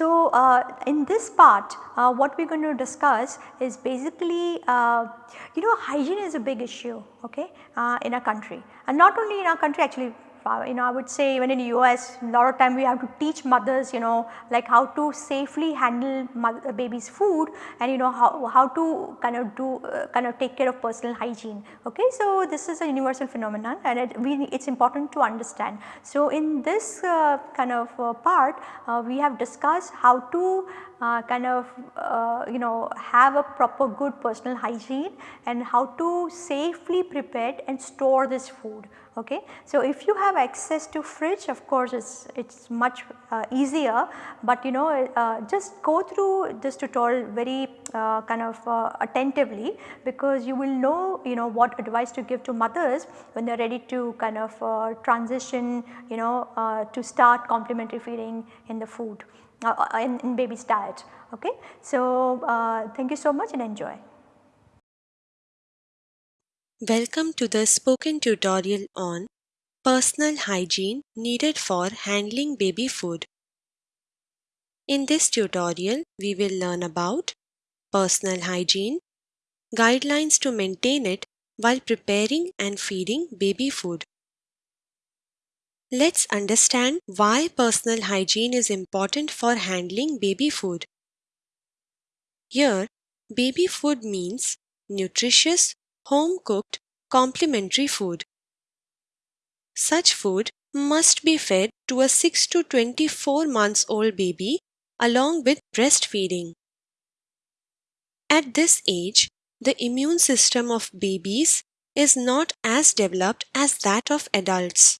So, uh, in this part uh, what we are going to discuss is basically uh, you know hygiene is a big issue okay, uh, in our country. And not only in our country actually you know I would say even in the US a lot of time we have to teach mothers you know like how to safely handle mother, baby's food and you know how, how to kind of do uh, kind of take care of personal hygiene okay. So, this is a universal phenomenon and it we it is important to understand. So, in this uh, kind of uh, part uh, we have discussed how to uh, kind of uh, you know have a proper good personal hygiene and how to safely prepare and store this food okay. So, if you have access to fridge of course it's it's much uh, easier, but you know uh, just go through this tutorial very uh, kind of uh, attentively because you will know you know what advice to give to mothers when they are ready to kind of uh, transition you know uh, to start complementary feeding in the food in, in baby's diet okay. So, thank you so much and enjoy. Welcome to the spoken tutorial on personal hygiene needed for handling baby food. In this tutorial, we will learn about personal hygiene, guidelines to maintain it while preparing and feeding baby food. Let's understand why personal hygiene is important for handling baby food. Here, baby food means nutritious home cooked complementary food. Such food must be fed to a 6 to 24 months old baby along with breastfeeding. At this age, the immune system of babies is not as developed as that of adults.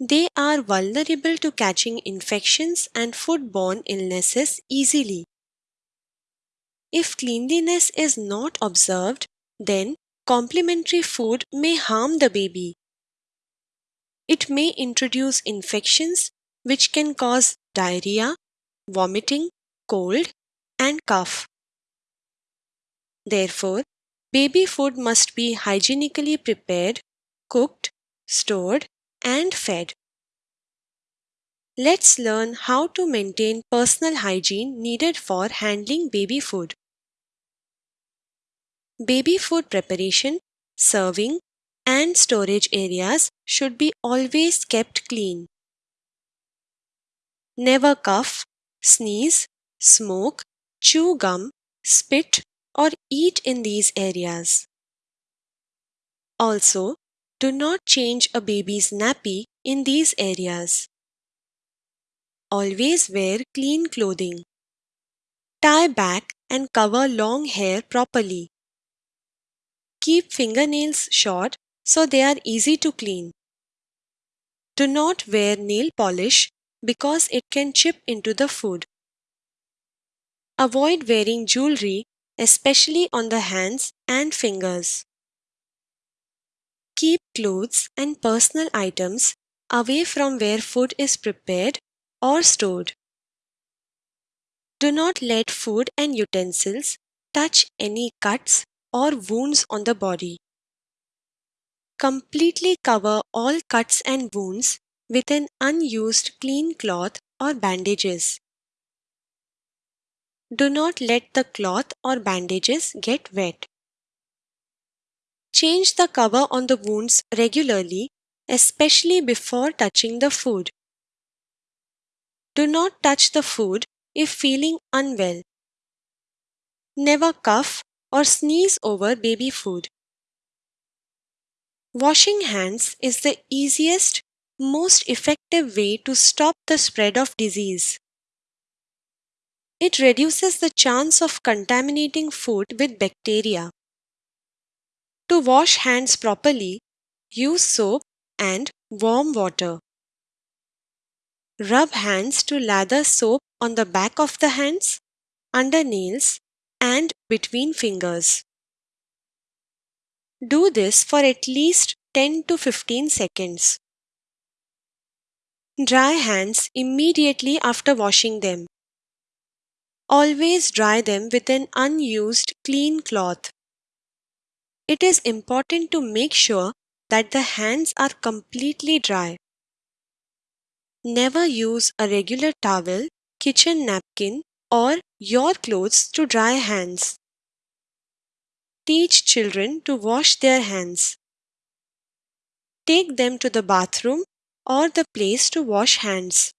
They are vulnerable to catching infections and foodborne illnesses easily. If cleanliness is not observed, then complementary food may harm the baby. It may introduce infections which can cause diarrhea, vomiting, cold, and cough. Therefore, baby food must be hygienically prepared, cooked, stored, and fed. Let's learn how to maintain personal hygiene needed for handling baby food. Baby food preparation, serving, and storage areas should be always kept clean. Never cough, sneeze, smoke, chew gum, spit, or eat in these areas. Also, do not change a baby's nappy in these areas. Always wear clean clothing. Tie back and cover long hair properly. Keep fingernails short so they are easy to clean. Do not wear nail polish because it can chip into the food. Avoid wearing jewelry, especially on the hands and fingers. Keep clothes and personal items away from where food is prepared or stored. Do not let food and utensils touch any cuts or wounds on the body. Completely cover all cuts and wounds with an unused clean cloth or bandages. Do not let the cloth or bandages get wet. Change the cover on the wounds regularly, especially before touching the food. Do not touch the food if feeling unwell. Never cough or sneeze over baby food. Washing hands is the easiest, most effective way to stop the spread of disease. It reduces the chance of contaminating food with bacteria. To wash hands properly, use soap and warm water. Rub hands to lather soap on the back of the hands, under nails, and between fingers. Do this for at least 10 to 15 seconds. Dry hands immediately after washing them. Always dry them with an unused clean cloth. It is important to make sure that the hands are completely dry. Never use a regular towel, kitchen napkin, or your clothes to dry hands. Teach children to wash their hands. Take them to the bathroom or the place to wash hands.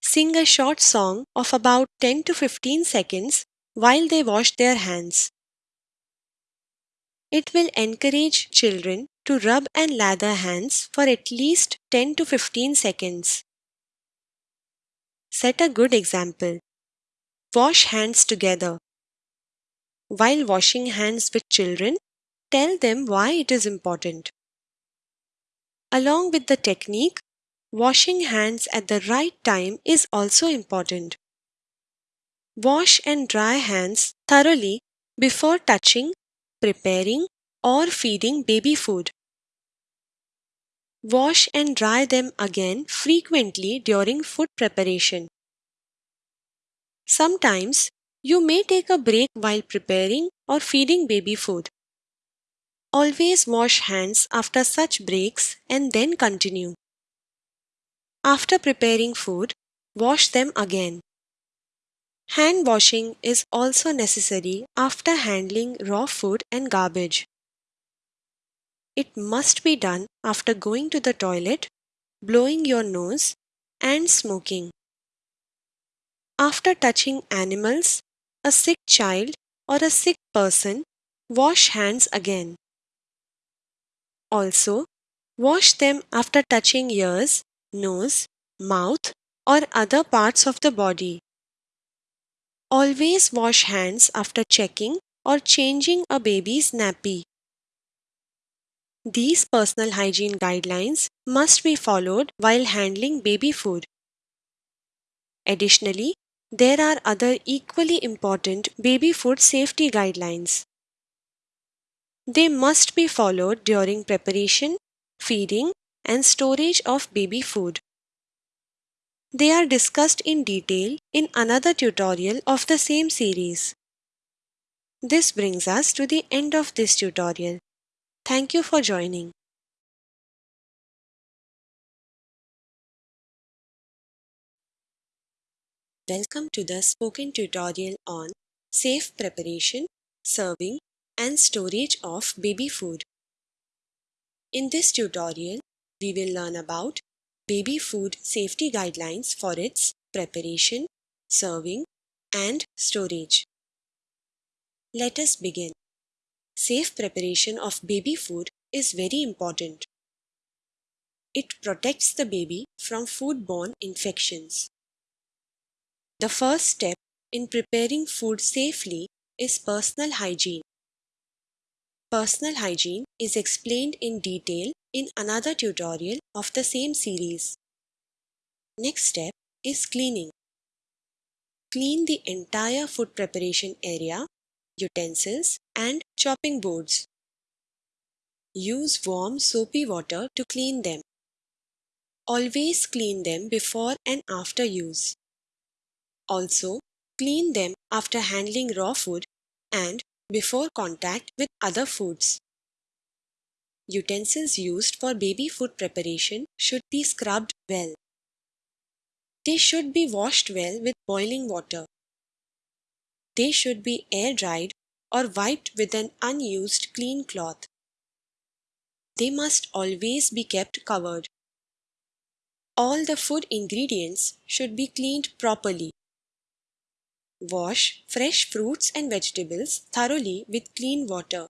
Sing a short song of about 10 to 15 seconds while they wash their hands. It will encourage children to rub and lather hands for at least 10 to 15 seconds. Set a good example. Wash hands together. While washing hands with children, tell them why it is important. Along with the technique, washing hands at the right time is also important. Wash and dry hands thoroughly before touching, preparing, or feeding baby food. Wash and dry them again frequently during food preparation. Sometimes you may take a break while preparing or feeding baby food. Always wash hands after such breaks and then continue. After preparing food, wash them again. Hand washing is also necessary after handling raw food and garbage. It must be done after going to the toilet, blowing your nose, and smoking. After touching animals, a sick child, or a sick person, wash hands again. Also, wash them after touching ears, nose, mouth, or other parts of the body. Always wash hands after checking or changing a baby's nappy. These personal hygiene guidelines must be followed while handling baby food. Additionally, there are other equally important baby food safety guidelines. They must be followed during preparation, feeding, and storage of baby food. They are discussed in detail in another tutorial of the same series. This brings us to the end of this tutorial. Thank you for joining. Welcome to the spoken tutorial on safe preparation, serving and storage of baby food. In this tutorial, we will learn about baby food safety guidelines for its preparation, serving and storage. Let us begin. Safe preparation of baby food is very important. It protects the baby from foodborne infections. The first step in preparing food safely is personal hygiene. Personal hygiene is explained in detail in another tutorial of the same series. Next step is cleaning. Clean the entire food preparation area utensils, and chopping boards. Use warm soapy water to clean them. Always clean them before and after use. Also, clean them after handling raw food and before contact with other foods. Utensils used for baby food preparation should be scrubbed well. They should be washed well with boiling water. They should be air dried or wiped with an unused clean cloth. They must always be kept covered. All the food ingredients should be cleaned properly. Wash fresh fruits and vegetables thoroughly with clean water.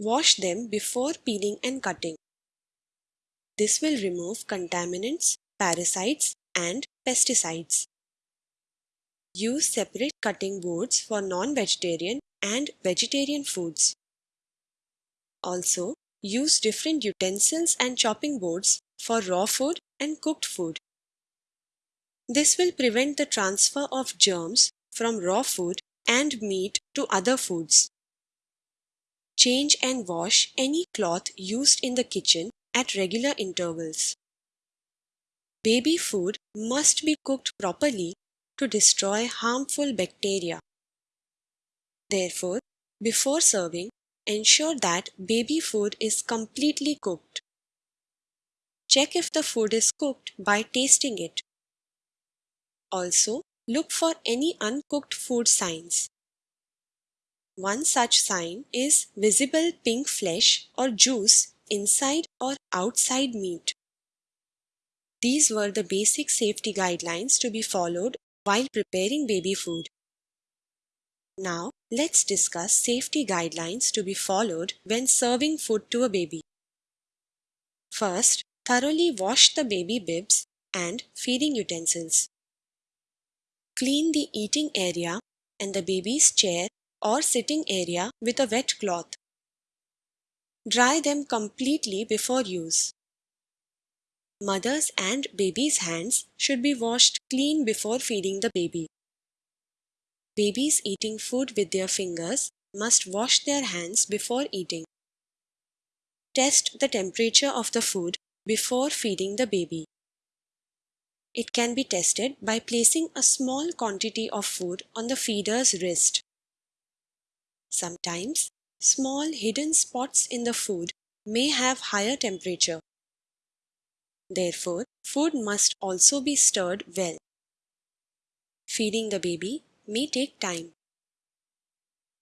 Wash them before peeling and cutting. This will remove contaminants, parasites, and pesticides. Use separate cutting boards for non-vegetarian and vegetarian foods. Also, use different utensils and chopping boards for raw food and cooked food. This will prevent the transfer of germs from raw food and meat to other foods. Change and wash any cloth used in the kitchen at regular intervals. Baby food must be cooked properly to destroy harmful bacteria. Therefore, before serving, ensure that baby food is completely cooked. Check if the food is cooked by tasting it. Also, look for any uncooked food signs. One such sign is visible pink flesh or juice inside or outside meat. These were the basic safety guidelines to be followed while preparing baby food. Now, let's discuss safety guidelines to be followed when serving food to a baby. First, thoroughly wash the baby bibs and feeding utensils. Clean the eating area and the baby's chair or sitting area with a wet cloth. Dry them completely before use. Mother's and baby's hands should be washed clean before feeding the baby. Babies eating food with their fingers must wash their hands before eating. Test the temperature of the food before feeding the baby. It can be tested by placing a small quantity of food on the feeder's wrist. Sometimes, small hidden spots in the food may have higher temperature. Therefore, food must also be stirred well. Feeding the baby may take time.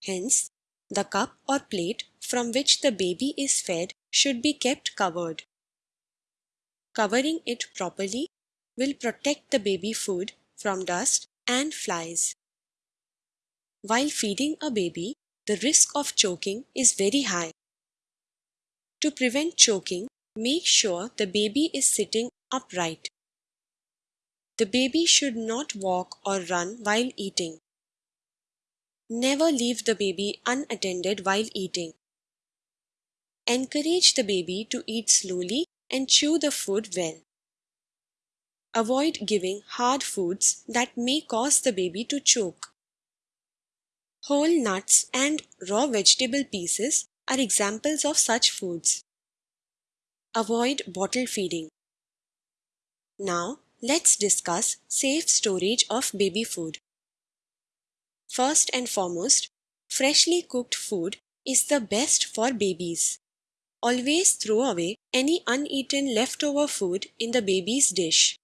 Hence, the cup or plate from which the baby is fed should be kept covered. Covering it properly will protect the baby food from dust and flies. While feeding a baby, the risk of choking is very high. To prevent choking, make sure the baby is sitting upright. The baby should not walk or run while eating. Never leave the baby unattended while eating. Encourage the baby to eat slowly and chew the food well. Avoid giving hard foods that may cause the baby to choke. Whole nuts and raw vegetable pieces are examples of such foods. Avoid bottle feeding. Now, Let's discuss safe storage of baby food. First and foremost, freshly cooked food is the best for babies. Always throw away any uneaten leftover food in the baby's dish.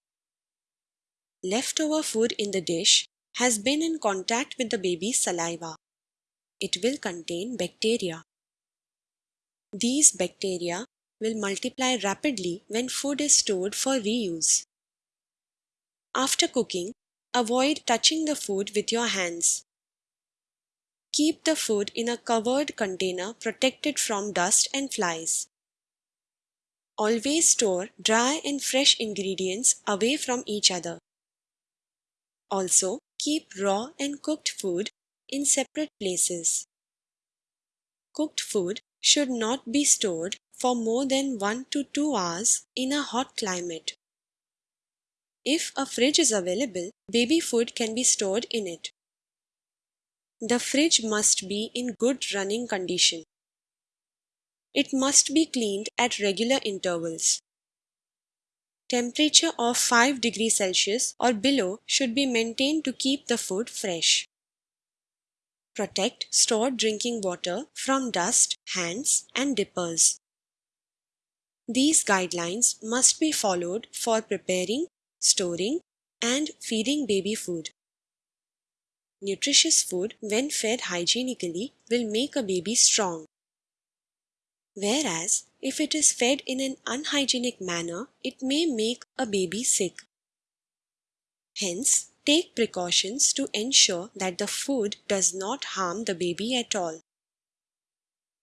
Leftover food in the dish has been in contact with the baby's saliva. It will contain bacteria. These bacteria will multiply rapidly when food is stored for reuse. After cooking, avoid touching the food with your hands. Keep the food in a covered container protected from dust and flies. Always store dry and fresh ingredients away from each other. Also, keep raw and cooked food in separate places. Cooked food should not be stored for more than 1 to 2 hours in a hot climate. If a fridge is available, baby food can be stored in it. The fridge must be in good running condition. It must be cleaned at regular intervals. Temperature of 5 degrees Celsius or below should be maintained to keep the food fresh. Protect stored drinking water from dust, hands and dippers. These guidelines must be followed for preparing storing, and feeding baby food. Nutritious food, when fed hygienically, will make a baby strong. Whereas, if it is fed in an unhygienic manner, it may make a baby sick. Hence, take precautions to ensure that the food does not harm the baby at all.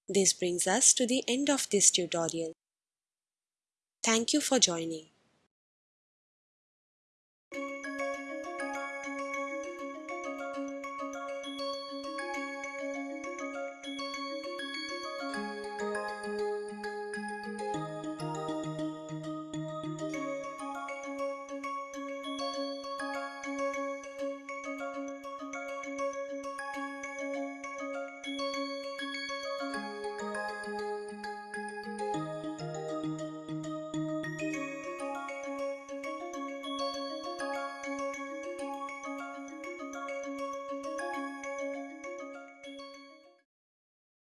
This brings us to the end of this tutorial. Thank you for joining.